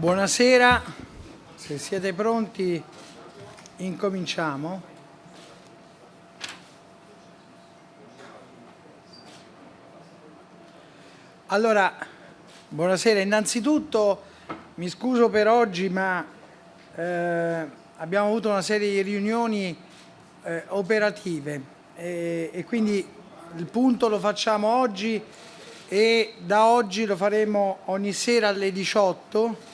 Buonasera, se siete pronti incominciamo. Allora, buonasera, innanzitutto mi scuso per oggi ma eh, abbiamo avuto una serie di riunioni eh, operative. E, e quindi il punto lo facciamo oggi e da oggi lo faremo ogni sera alle 18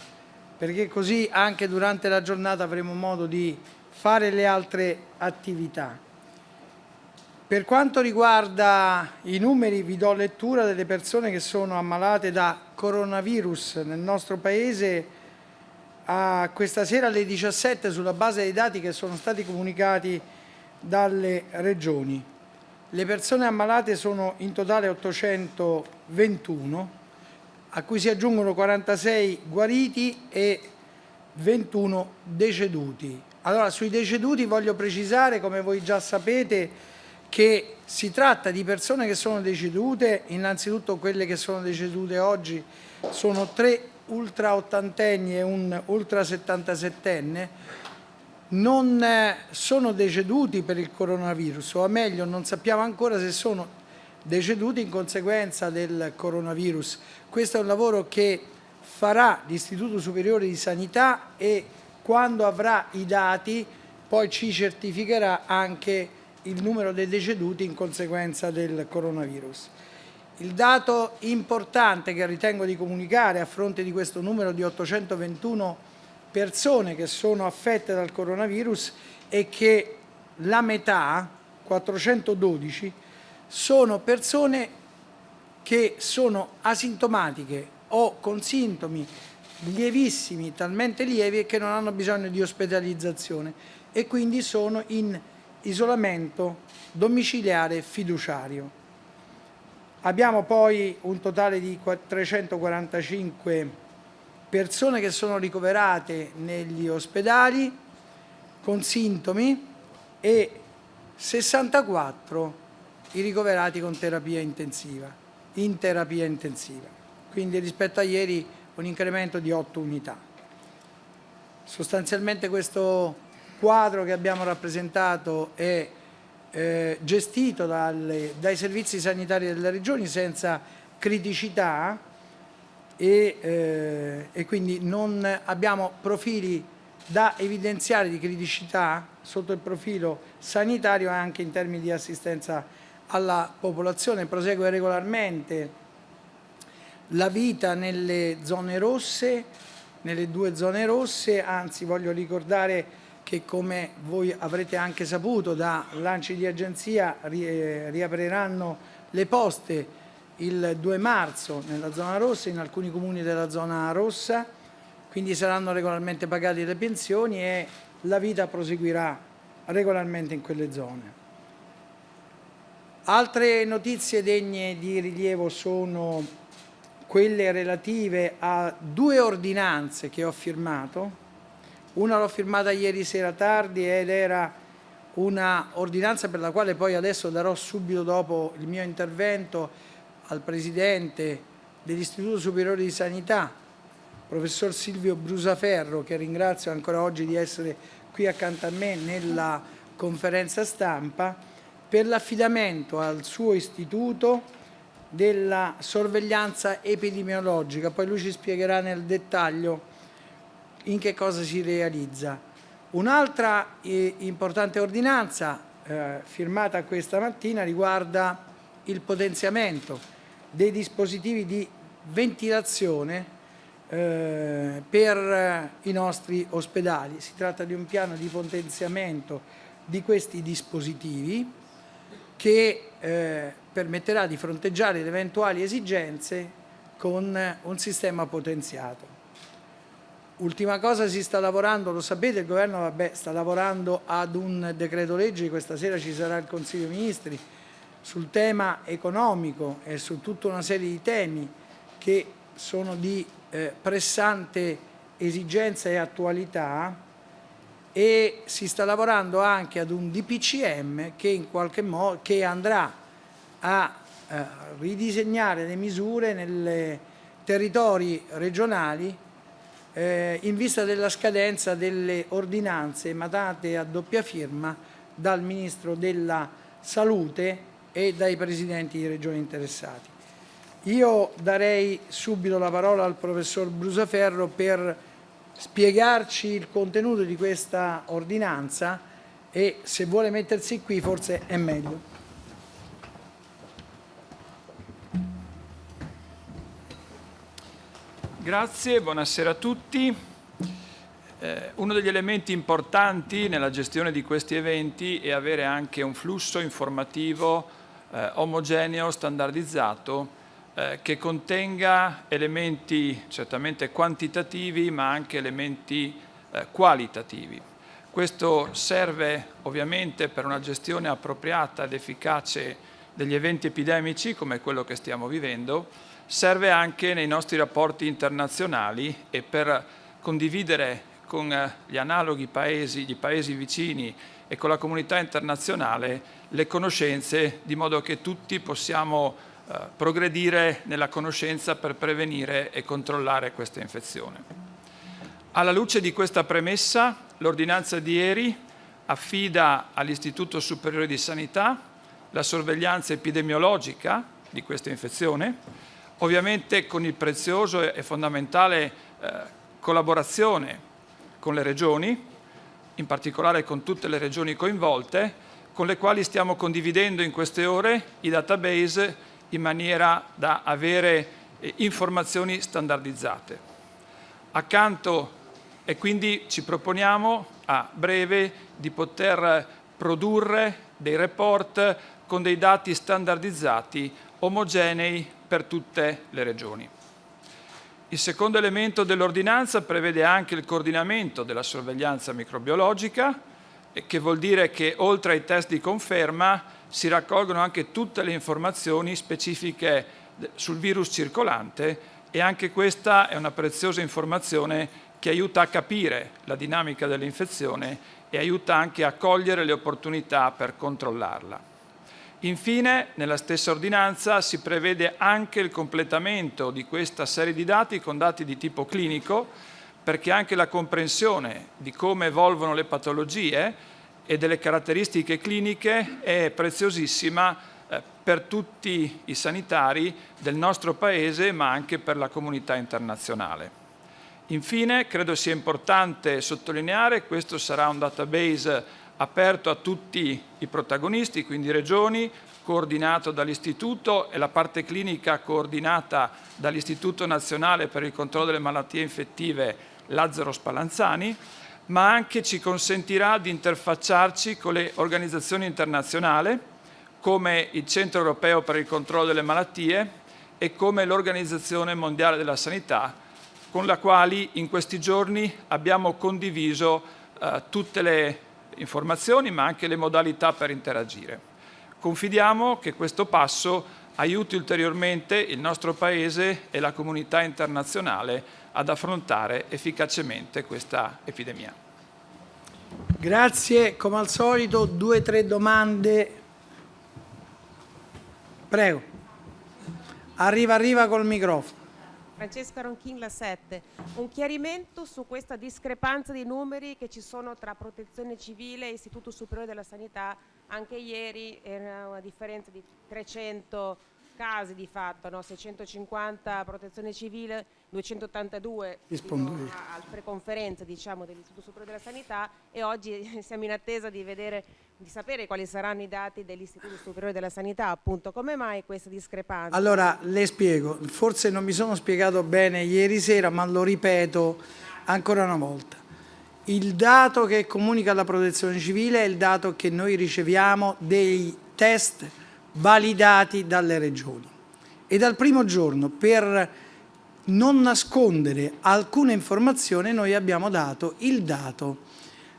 perché così anche durante la giornata avremo modo di fare le altre attività. Per quanto riguarda i numeri vi do lettura delle persone che sono ammalate da coronavirus nel nostro Paese a questa sera alle 17 sulla base dei dati che sono stati comunicati dalle regioni. Le persone ammalate sono in totale 821 a cui si aggiungono 46 guariti e 21 deceduti. Allora, sui deceduti voglio precisare, come voi già sapete, che si tratta di persone che sono decedute, innanzitutto quelle che sono decedute oggi sono tre ultra ottantenni e un ultra settantasettenne, non eh, sono deceduti per il coronavirus, o meglio non sappiamo ancora se sono deceduti in conseguenza del coronavirus. Questo è un lavoro che farà l'Istituto Superiore di Sanità e quando avrà i dati poi ci certificherà anche il numero dei deceduti in conseguenza del coronavirus. Il dato importante che ritengo di comunicare a fronte di questo numero di 821 persone che sono affette dal coronavirus è che la metà, 412, sono persone che sono asintomatiche o con sintomi lievissimi, talmente lievi che non hanno bisogno di ospedalizzazione e quindi sono in isolamento domiciliare fiduciario. Abbiamo poi un totale di 345 persone che sono ricoverate negli ospedali con sintomi e 64 i ricoverati con terapia intensiva, in terapia intensiva. Quindi rispetto a ieri un incremento di 8 unità. Sostanzialmente questo quadro che abbiamo rappresentato è eh, gestito dalle, dai servizi sanitari delle regioni senza criticità e, eh, e quindi non abbiamo profili da evidenziare di criticità sotto il profilo sanitario e anche in termini di assistenza alla popolazione, prosegue regolarmente la vita nelle zone rosse, nelle due zone rosse, anzi voglio ricordare che come voi avrete anche saputo da lanci di agenzia eh, riapriranno le poste il 2 marzo nella zona rossa, in alcuni comuni della zona rossa, quindi saranno regolarmente pagate le pensioni e la vita proseguirà regolarmente in quelle zone. Altre notizie degne di rilievo sono quelle relative a due ordinanze che ho firmato. Una l'ho firmata ieri sera tardi ed era una ordinanza per la quale poi adesso darò subito dopo il mio intervento al Presidente dell'Istituto Superiore di Sanità, professor Silvio Brusaferro, che ringrazio ancora oggi di essere qui accanto a me nella conferenza stampa, per l'affidamento al suo istituto della sorveglianza epidemiologica, poi lui ci spiegherà nel dettaglio in che cosa si realizza. Un'altra eh, importante ordinanza eh, firmata questa mattina riguarda il potenziamento dei dispositivi di ventilazione eh, per eh, i nostri ospedali. Si tratta di un piano di potenziamento di questi dispositivi che eh, permetterà di fronteggiare le eventuali esigenze con un sistema potenziato. Ultima cosa, si sta lavorando, lo sapete, il governo vabbè, sta lavorando ad un decreto legge, questa sera ci sarà il Consiglio dei Ministri, sul tema economico e su tutta una serie di temi che sono di eh, pressante esigenza e attualità e si sta lavorando anche ad un DPCM che in qualche modo che andrà a eh, ridisegnare le misure nei territori regionali eh, in vista della scadenza delle ordinanze emanate a doppia firma dal Ministro della Salute e dai Presidenti di Regioni interessati. Io darei subito la parola al Professor Brusaferro per spiegarci il contenuto di questa ordinanza e se vuole mettersi qui forse è meglio. Grazie, buonasera a tutti. Eh, uno degli elementi importanti nella gestione di questi eventi è avere anche un flusso informativo eh, omogeneo, standardizzato, eh, che contenga elementi certamente quantitativi ma anche elementi eh, qualitativi. Questo serve ovviamente per una gestione appropriata ed efficace degli eventi epidemici come quello che stiamo vivendo, serve anche nei nostri rapporti internazionali e per condividere con eh, gli analoghi paesi, gli paesi vicini e con la comunità internazionale le conoscenze di modo che tutti possiamo progredire nella conoscenza per prevenire e controllare questa infezione. Alla luce di questa premessa, l'ordinanza di ieri affida all'Istituto Superiore di Sanità la sorveglianza epidemiologica di questa infezione ovviamente con il prezioso e fondamentale eh, collaborazione con le regioni, in particolare con tutte le regioni coinvolte, con le quali stiamo condividendo in queste ore i database in maniera da avere eh, informazioni standardizzate. Accanto e quindi ci proponiamo a breve di poter produrre dei report con dei dati standardizzati omogenei per tutte le regioni. Il secondo elemento dell'ordinanza prevede anche il coordinamento della sorveglianza microbiologica, che vuol dire che oltre ai test di conferma si raccolgono anche tutte le informazioni specifiche sul virus circolante e anche questa è una preziosa informazione che aiuta a capire la dinamica dell'infezione e aiuta anche a cogliere le opportunità per controllarla. Infine, nella stessa ordinanza si prevede anche il completamento di questa serie di dati con dati di tipo clinico, perché anche la comprensione di come evolvono le patologie e delle caratteristiche cliniche è preziosissima eh, per tutti i sanitari del nostro Paese, ma anche per la comunità internazionale. Infine, credo sia importante sottolineare, questo sarà un database aperto a tutti i protagonisti, quindi regioni, coordinato dall'Istituto e la parte clinica coordinata dall'Istituto Nazionale per il Controllo delle Malattie Infettive Lazzaro Spallanzani, ma anche ci consentirà di interfacciarci con le organizzazioni internazionali come il Centro Europeo per il Controllo delle Malattie e come l'Organizzazione Mondiale della Sanità, con la quale in questi giorni abbiamo condiviso eh, tutte le informazioni ma anche le modalità per interagire. Confidiamo che questo passo aiuti ulteriormente il nostro Paese e la comunità internazionale ad affrontare efficacemente questa epidemia. Grazie, come al solito due o tre domande. Prego. Arriva, arriva col microfono. Francesca Ronchin, la 7. Un chiarimento su questa discrepanza di numeri che ci sono tra Protezione Civile e Istituto Superiore della Sanità. Anche ieri era una differenza di 300 casi di fatto, no? 650 Protezione Civile, 282 al preconferenza diciamo, dell'Istituto Superiore della Sanità e oggi siamo in attesa di vedere di sapere quali saranno i dati dell'Istituto Superiore della Sanità, appunto, come mai questa discrepanza? Allora, le spiego, forse non mi sono spiegato bene ieri sera, ma lo ripeto ancora una volta. Il dato che comunica la protezione civile è il dato che noi riceviamo dei test validati dalle regioni. E dal primo giorno, per non nascondere alcuna informazione, noi abbiamo dato il dato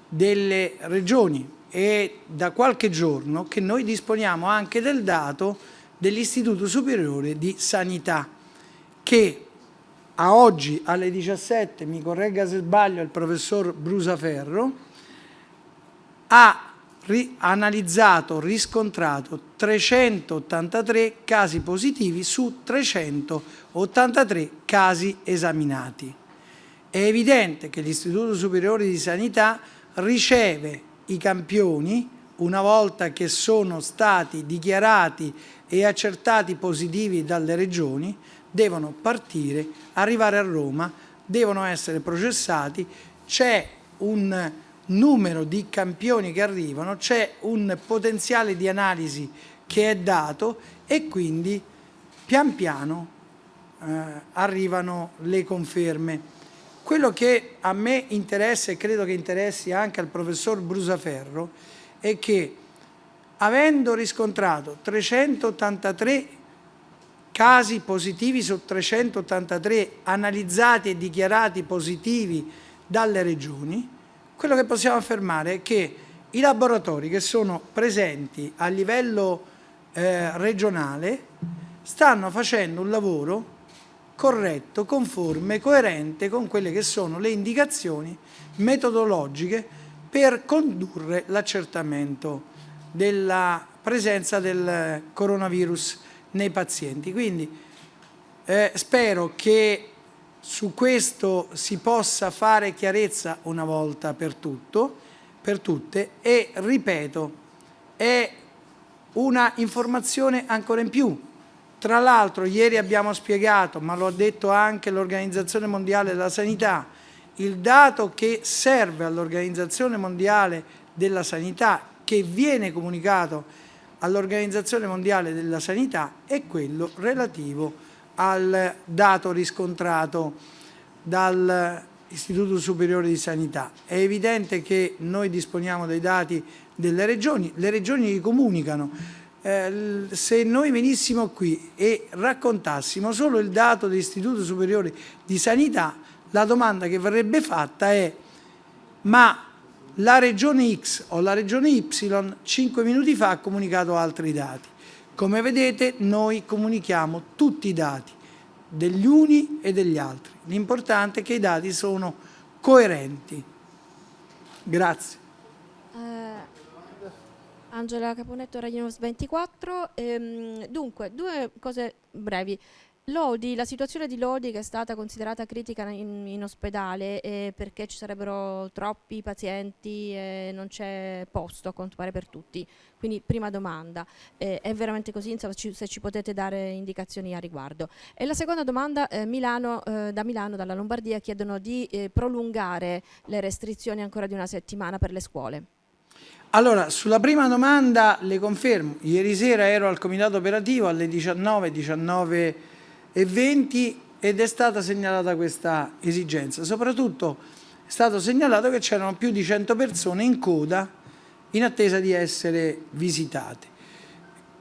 delle regioni, è da qualche giorno che noi disponiamo anche del dato dell'Istituto Superiore di Sanità che a oggi alle 17, mi corregga se sbaglio il professor Brusaferro, ha ri analizzato, riscontrato 383 casi positivi su 383 casi esaminati. È evidente che l'Istituto Superiore di Sanità riceve i campioni una volta che sono stati dichiarati e accertati positivi dalle regioni, devono partire, arrivare a Roma, devono essere processati, c'è un numero di campioni che arrivano, c'è un potenziale di analisi che è dato e quindi pian piano eh, arrivano le conferme. Quello che a me interessa e credo che interessi anche al professor Brusaferro è che avendo riscontrato 383 casi positivi su 383 analizzati e dichiarati positivi dalle regioni, quello che possiamo affermare è che i laboratori che sono presenti a livello eh, regionale stanno facendo un lavoro corretto, conforme, coerente con quelle che sono le indicazioni metodologiche per condurre l'accertamento della presenza del coronavirus nei pazienti. Quindi eh, spero che su questo si possa fare chiarezza una volta per tutto, per tutte e ripeto, è una informazione ancora in più. Tra l'altro ieri abbiamo spiegato, ma lo ha detto anche l'Organizzazione Mondiale della Sanità, il dato che serve all'Organizzazione Mondiale della Sanità, che viene comunicato all'Organizzazione Mondiale della Sanità, è quello relativo al dato riscontrato dall'Istituto Superiore di Sanità. È evidente che noi disponiamo dei dati delle regioni, le regioni li comunicano. Eh, se noi venissimo qui e raccontassimo solo il dato dell'Istituto Superiore di Sanità, la domanda che verrebbe fatta è ma la regione X o la regione Y 5 minuti fa ha comunicato altri dati. Come vedete noi comunichiamo tutti i dati degli uni e degli altri. L'importante è che i dati sono coerenti. Grazie. Eh, Angela Caponetto, Radio News 24. Ehm, dunque, due cose brevi. Lodi, la situazione di Lodi che è stata considerata critica in, in ospedale eh, perché ci sarebbero troppi pazienti e non c'è posto a quanto pare per tutti. Quindi prima domanda, eh, è veramente così? Insomma, ci, se ci potete dare indicazioni a riguardo. E la seconda domanda, eh, Milano, eh, da Milano, dalla Lombardia, chiedono di eh, prolungare le restrizioni ancora di una settimana per le scuole. Allora, sulla prima domanda le confermo, ieri sera ero al comitato operativo alle 19, 19 e 20 ed è stata segnalata questa esigenza. Soprattutto è stato segnalato che c'erano più di 100 persone in coda in attesa di essere visitate.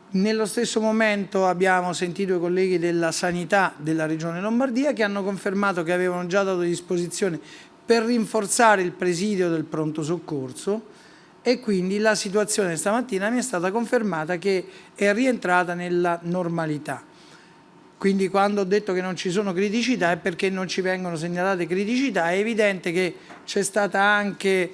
Nello stesso momento abbiamo sentito i colleghi della sanità della Regione Lombardia che hanno confermato che avevano già dato disposizione per rinforzare il presidio del pronto soccorso e quindi la situazione stamattina mi è stata confermata che è rientrata nella normalità. Quindi quando ho detto che non ci sono criticità è perché non ci vengono segnalate criticità, è evidente che c'è stata anche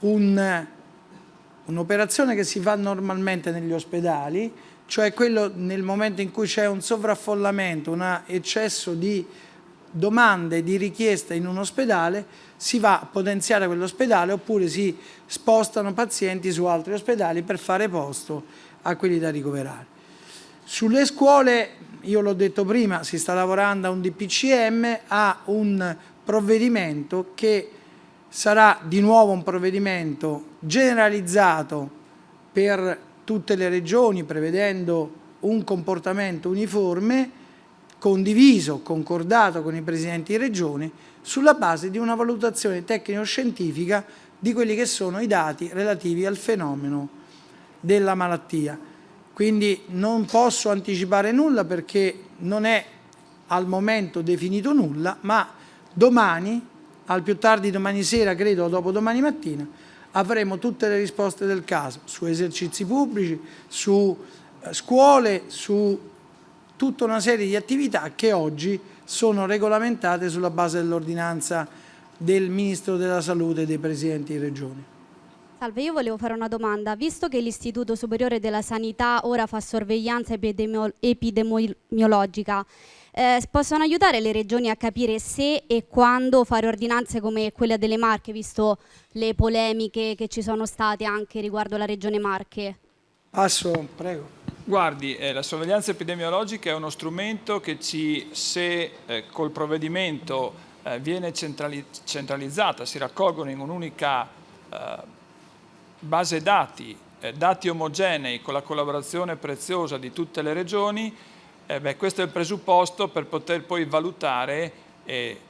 un'operazione un che si fa normalmente negli ospedali, cioè quello nel momento in cui c'è un sovraffollamento, un eccesso di domande, di richieste in un ospedale, si va a potenziare quell'ospedale oppure si spostano pazienti su altri ospedali per fare posto a quelli da ricoverare. Sulle scuole, io l'ho detto prima, si sta lavorando a un DPCM, a un provvedimento che sarà di nuovo un provvedimento generalizzato per tutte le regioni, prevedendo un comportamento uniforme, condiviso, concordato con i presidenti di regione, sulla base di una valutazione tecnico-scientifica di quelli che sono i dati relativi al fenomeno della malattia. Quindi non posso anticipare nulla perché non è al momento definito nulla, ma domani, al più tardi domani sera, credo, dopo domani mattina, avremo tutte le risposte del caso su esercizi pubblici, su eh, scuole, su tutta una serie di attività che oggi sono regolamentate sulla base dell'ordinanza del Ministro della Salute e dei Presidenti di Regione. Salve, io volevo fare una domanda. Visto che l'Istituto Superiore della Sanità ora fa sorveglianza epidemio epidemiologica, eh, possono aiutare le regioni a capire se e quando fare ordinanze come quella delle Marche, visto le polemiche che ci sono state anche riguardo la regione Marche? Passo, prego. Guardi, eh, la sorveglianza epidemiologica è uno strumento che ci, se eh, col provvedimento eh, viene centrali centralizzata, si raccolgono in un'unica eh, base dati, eh, dati omogenei con la collaborazione preziosa di tutte le regioni, eh, beh, questo è il presupposto per poter poi valutare eh,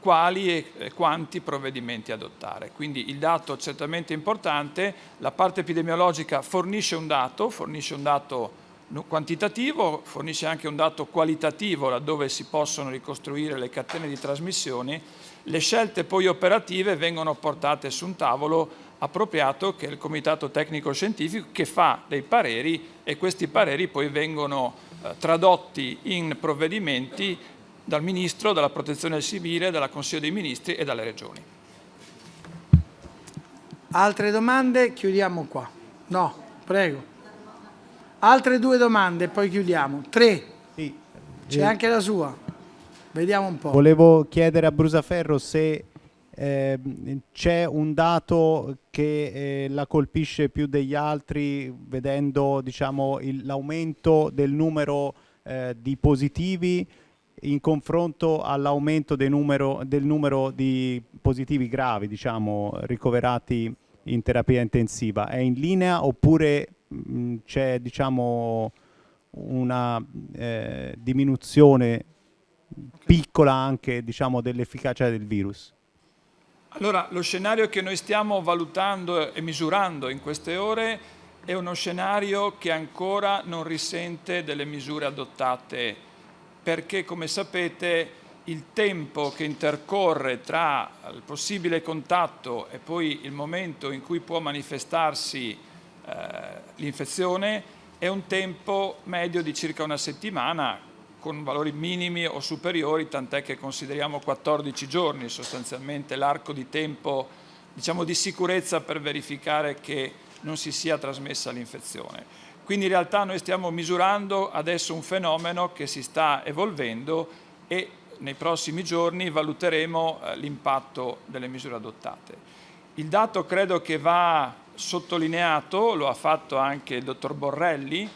quali e, e quanti provvedimenti adottare. Quindi il dato certamente importante, la parte epidemiologica fornisce un dato, fornisce un dato quantitativo, fornisce anche un dato qualitativo laddove si possono ricostruire le catene di trasmissione, le scelte poi operative vengono portate su un tavolo appropriato che è il Comitato Tecnico Scientifico che fa dei pareri e questi pareri poi vengono eh, tradotti in provvedimenti dal Ministro, dalla Protezione Civile, dalla Consiglio dei Ministri e dalle Regioni. Altre domande? Chiudiamo qua. No, prego. Altre due domande e poi chiudiamo. Tre. Sì. C'è anche la sua. Vediamo un po'. Volevo chiedere a Brusaferro se eh, c'è un dato che eh, la colpisce più degli altri vedendo diciamo, l'aumento del numero eh, di positivi in confronto all'aumento del numero, di positivi gravi diciamo, ricoverati in terapia intensiva. È in linea oppure c'è diciamo, una eh, diminuzione piccola anche diciamo, dell'efficacia del virus? Allora, lo scenario che noi stiamo valutando e misurando in queste ore è uno scenario che ancora non risente delle misure adottate perché, come sapete, il tempo che intercorre tra il possibile contatto e poi il momento in cui può manifestarsi eh, l'infezione è un tempo medio di circa una settimana con valori minimi o superiori, tant'è che consideriamo 14 giorni sostanzialmente l'arco di tempo diciamo, di sicurezza per verificare che non si sia trasmessa l'infezione. Quindi in realtà noi stiamo misurando adesso un fenomeno che si sta evolvendo e nei prossimi giorni valuteremo eh, l'impatto delle misure adottate. Il dato credo che va sottolineato, lo ha fatto anche il dottor Borrelli,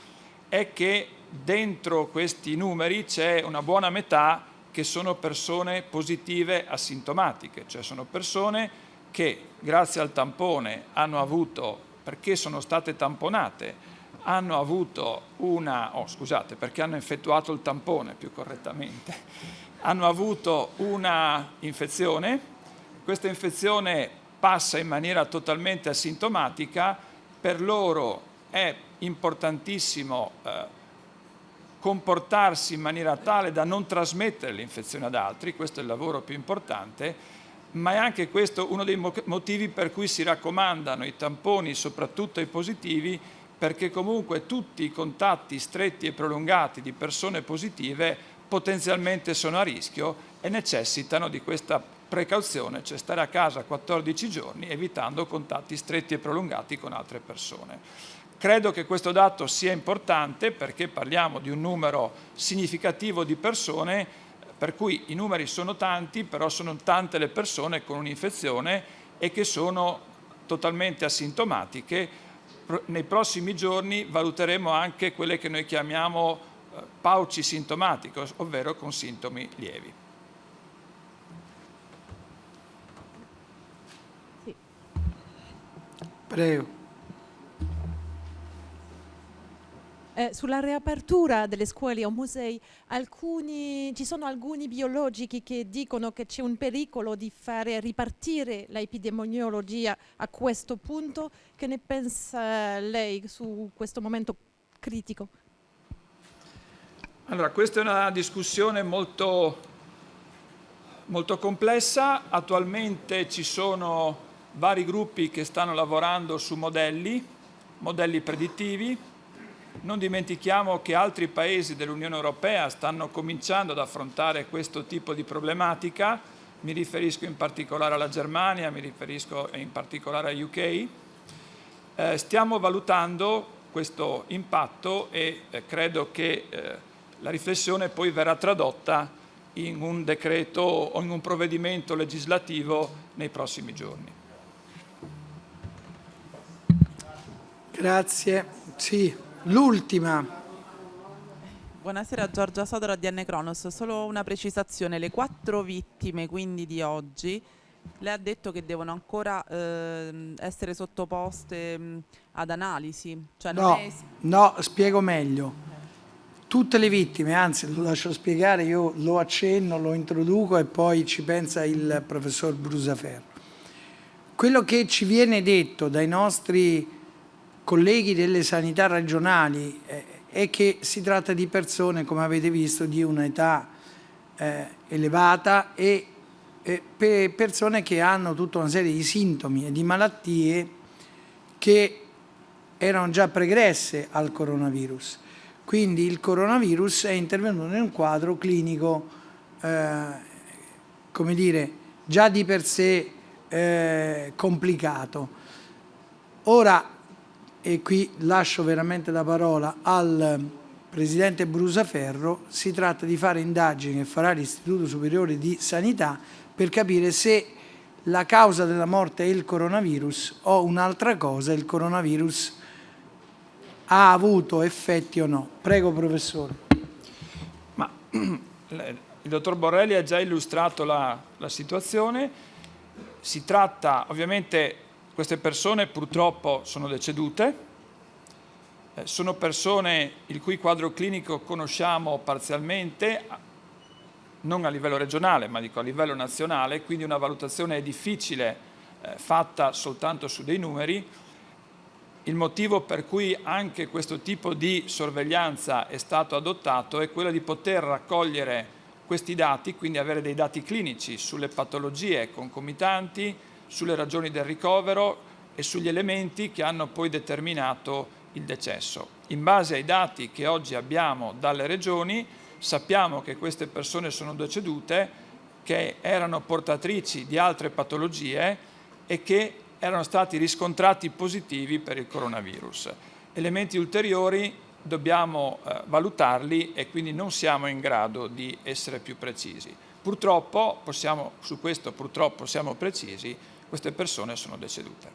è che dentro questi numeri c'è una buona metà che sono persone positive asintomatiche, cioè sono persone che grazie al tampone hanno avuto, perché sono state tamponate, hanno avuto una, oh scusate, perché hanno effettuato il tampone più correttamente, hanno avuto una infezione, questa infezione passa in maniera totalmente asintomatica, per loro è importantissimo eh, comportarsi in maniera tale da non trasmettere l'infezione ad altri, questo è il lavoro più importante, ma è anche questo uno dei motivi per cui si raccomandano i tamponi, soprattutto ai positivi, perché comunque tutti i contatti stretti e prolungati di persone positive potenzialmente sono a rischio e necessitano di questa precauzione, cioè stare a casa 14 giorni evitando contatti stretti e prolungati con altre persone. Credo che questo dato sia importante perché parliamo di un numero significativo di persone, per cui i numeri sono tanti, però sono tante le persone con un'infezione e che sono totalmente asintomatiche. Nei prossimi giorni valuteremo anche quelle che noi chiamiamo eh, pauci sintomatiche, ovvero con sintomi lievi. Prego. Eh, sulla riapertura delle scuole o musei, alcuni, ci sono alcuni biologici che dicono che c'è un pericolo di fare ripartire l'epidemiologia a questo punto. Che ne pensa lei su questo momento critico? Allora, questa è una discussione molto, molto complessa. Attualmente ci sono vari gruppi che stanno lavorando su modelli, modelli predittivi, non dimentichiamo che altri paesi dell'Unione Europea stanno cominciando ad affrontare questo tipo di problematica, mi riferisco in particolare alla Germania, mi riferisco in particolare a UK, Eh, stiamo valutando questo impatto e eh, credo che eh, la riflessione poi verrà tradotta in un decreto o in un provvedimento legislativo nei prossimi giorni. Grazie. Sì, l'ultima. Buonasera Giorgia Sodora di N Cronos, solo una precisazione, le quattro vittime quindi di oggi, lei ha detto che devono ancora eh, essere sottoposte mh, ad analisi? Cioè No, è... no, spiego meglio. Tutte le vittime, anzi lo lascio spiegare, io lo accenno, lo introduco e poi ci pensa il professor Brusaferro. Quello che ci viene detto dai nostri colleghi delle sanità regionali eh, è che si tratta di persone, come avete visto, di un'età eh, elevata e eh, per persone che hanno tutta una serie di sintomi e di malattie che erano già pregresse al coronavirus. Quindi il coronavirus è intervenuto in un quadro clinico, eh, come dire, già di per sé eh, complicato. Ora, e qui lascio veramente la parola al Presidente Brusaferro, si tratta di fare indagini che farà l'Istituto Superiore di Sanità per capire se la causa della morte è il coronavirus o un'altra cosa, il coronavirus ha avuto effetti o no. Prego professore. Ma il dottor Borrelli ha già illustrato la, la situazione, si tratta ovviamente, queste persone purtroppo sono decedute, eh, sono persone il cui quadro clinico conosciamo parzialmente, non a livello regionale ma dico a livello nazionale, quindi una valutazione è difficile eh, fatta soltanto su dei numeri, il motivo per cui anche questo tipo di sorveglianza è stato adottato è quello di poter raccogliere questi dati, quindi avere dei dati clinici sulle patologie concomitanti, sulle ragioni del ricovero e sugli elementi che hanno poi determinato il decesso. In base ai dati che oggi abbiamo dalle regioni sappiamo che queste persone sono decedute, che erano portatrici di altre patologie e che erano stati riscontrati positivi per il coronavirus. Elementi ulteriori dobbiamo eh, valutarli e quindi non siamo in grado di essere più precisi. Purtroppo, possiamo, su questo purtroppo siamo precisi, queste persone sono decedute.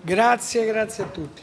Grazie, grazie a tutti.